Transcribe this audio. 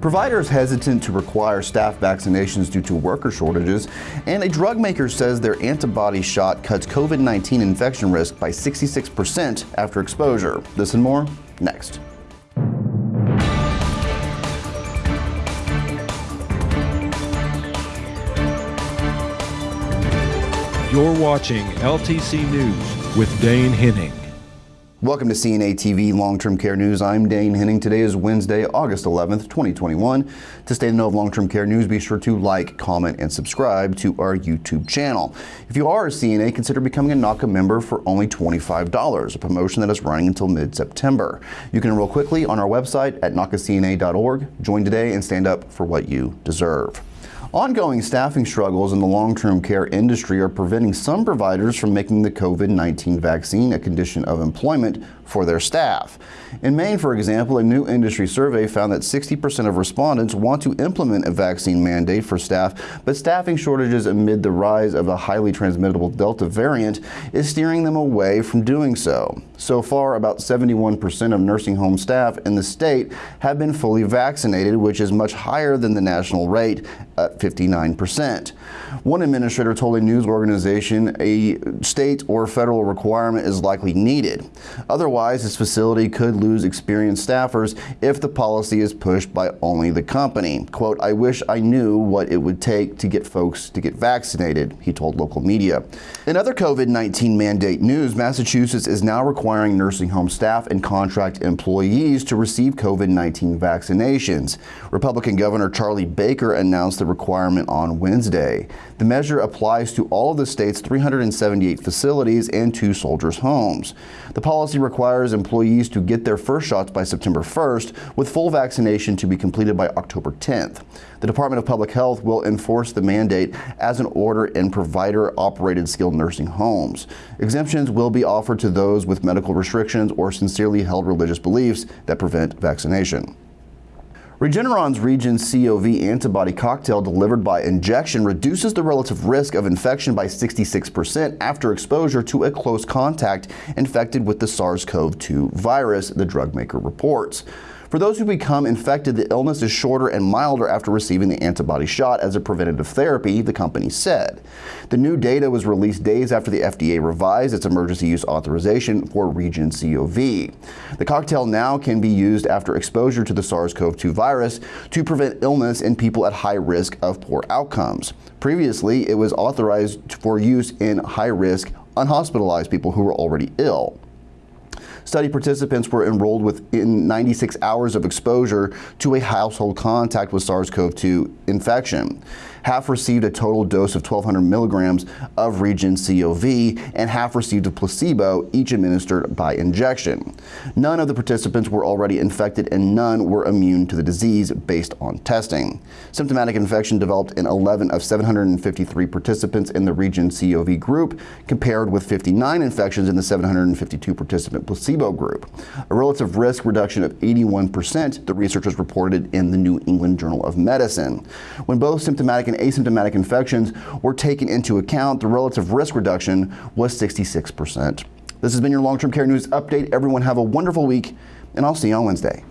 Providers hesitant to require staff vaccinations due to worker shortages, and a drug maker says their antibody shot cuts COVID-19 infection risk by 66% after exposure. This and more next. You're watching LTC News with Dane Henning. Welcome to CNA TV Long-Term Care News. I'm Dane Henning. Today is Wednesday, August 11th, 2021. To stay in the know of long-term care news, be sure to like, comment, and subscribe to our YouTube channel. If you are a CNA, consider becoming a NAHCA member for only $25, a promotion that is running until mid-September. You can enroll quickly on our website at nahcacna.org. Join today and stand up for what you deserve. Ongoing staffing struggles in the long-term care industry are preventing some providers from making the COVID-19 vaccine a condition of employment for their staff. In Maine, for example, a new industry survey found that 60% of respondents want to implement a vaccine mandate for staff, but staffing shortages amid the rise of a highly transmittable Delta variant is steering them away from doing so. So far, about 71% of nursing home staff in the state have been fully vaccinated, which is much higher than the national rate at 59%. One administrator told a news organization a state or federal requirement is likely needed. Otherwise, this facility could lose experienced staffers if the policy is pushed by only the company. Quote, I wish I knew what it would take to get folks to get vaccinated, he told local media. In other COVID-19 mandate news, Massachusetts is now requiring nursing home staff and contract employees to receive COVID-19 vaccinations. Republican Governor Charlie Baker announced the requirement on Wednesday. The measure applies to all of the state's 378 facilities and two soldiers' homes. The policy requires employees to get their first shots by September 1st, with full vaccination to be completed by October 10th. The Department of Public Health will enforce the mandate as an order in provider-operated skilled nursing homes. Exemptions will be offered to those with medical restrictions or sincerely held religious beliefs that prevent vaccination. Regeneron's REGEN-COV antibody cocktail delivered by injection reduces the relative risk of infection by 66% after exposure to a close contact infected with the SARS-CoV-2 virus, the drug maker reports. For those who become infected, the illness is shorter and milder after receiving the antibody shot as a preventative therapy, the company said. The new data was released days after the FDA revised its emergency use authorization for REGEN-COV. The cocktail now can be used after exposure to the SARS-CoV-2 virus to prevent illness in people at high risk of poor outcomes. Previously, it was authorized for use in high-risk, unhospitalized people who were already ill. Study participants were enrolled within 96 hours of exposure to a household contact with SARS-CoV-2 infection. Half received a total dose of 1,200 milligrams of REGEN-COV and half received a placebo, each administered by injection. None of the participants were already infected and none were immune to the disease based on testing. Symptomatic infection developed in 11 of 753 participants in the REGEN-COV group, compared with 59 infections in the 752 participant placebo group. A relative risk reduction of 81%, the researchers reported in the New England Journal of Medicine. When both symptomatic and asymptomatic infections were taken into account, the relative risk reduction was 66%. This has been your long-term care news update. Everyone have a wonderful week, and I'll see you on Wednesday.